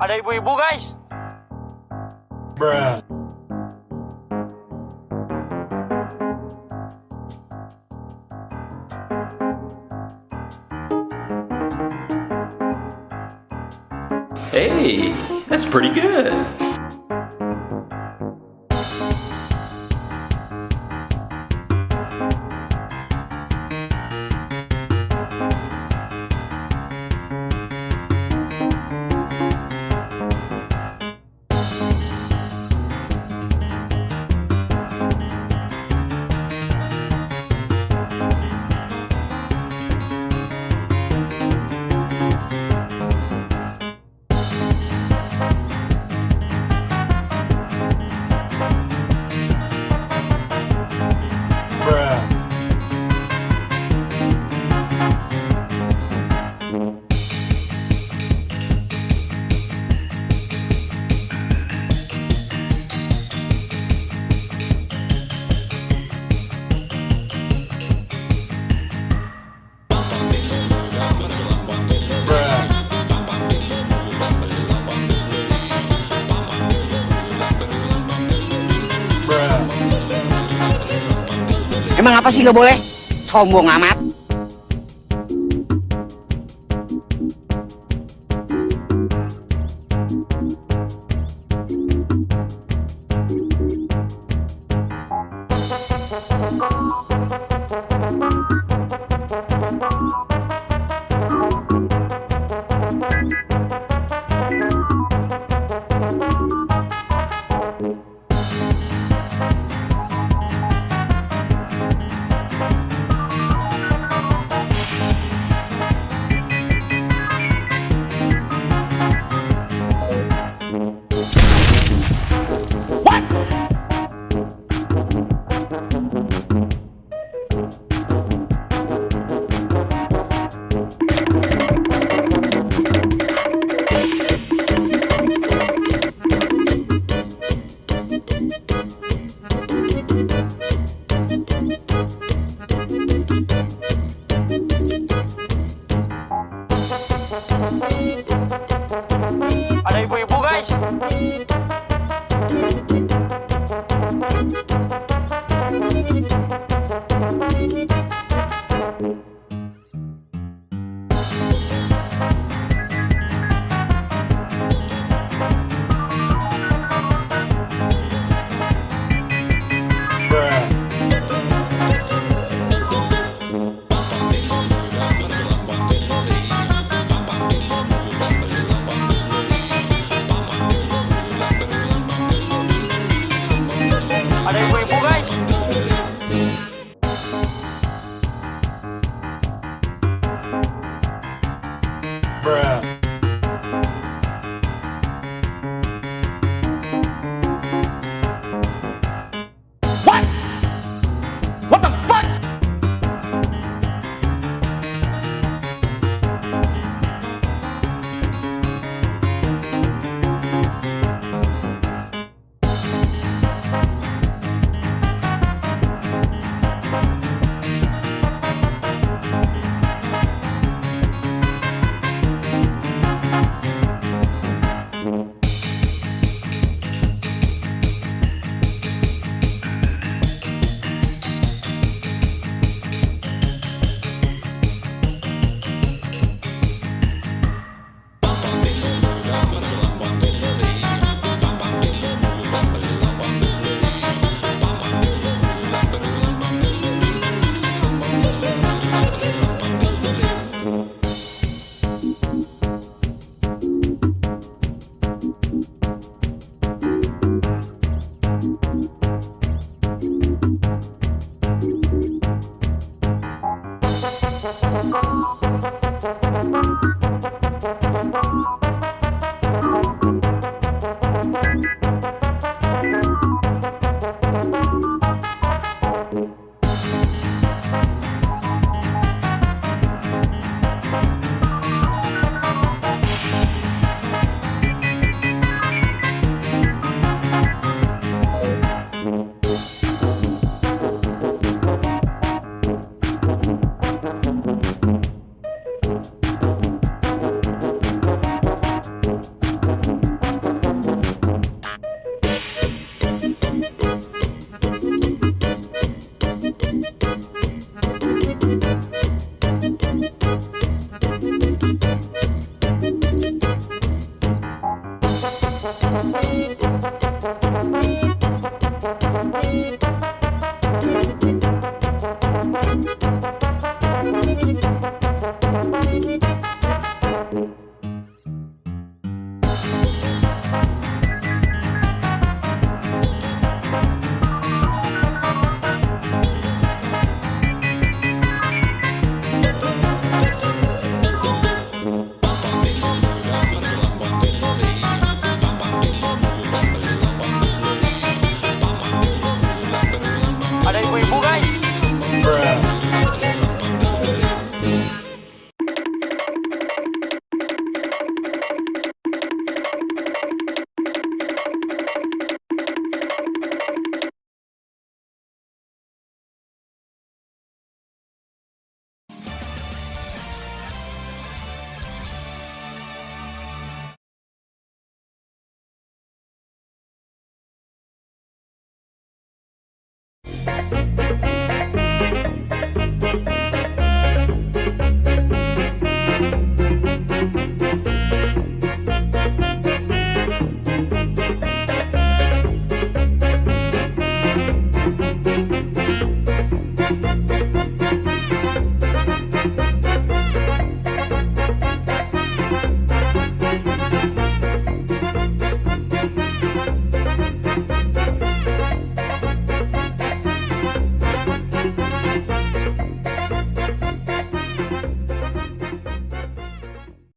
Ada ibu-ibu guys. Bruh. Hey, that's pretty good. Emang apa sih nggak boleh? Sombong amat. Ada ibu-ibu guys. guys.